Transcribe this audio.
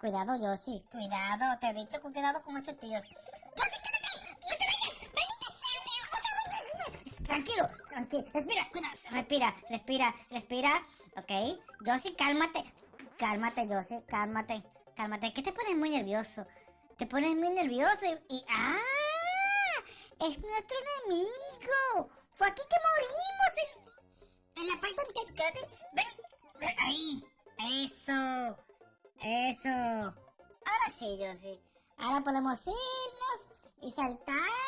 Cuidado, Yossi. Cuidado, te he dicho con cuidado con estos tíos. Tranquilo, tranquilo. Respira, cuidado. Respira, respira, respira. Ok. Yossi, cálmate. Cálmate, Yossi, cálmate. Cálmate. ¿Qué te pones muy nervioso? Te pones muy nervioso y... ¡Ah! ¡Es nuestro enemigo! ¡Fue aquí que morimos! En, la parte. ¡Ven! ven, ¡Ahí! ¡Eso! Ahora sí, yo. Ahora podemos irnos y saltar.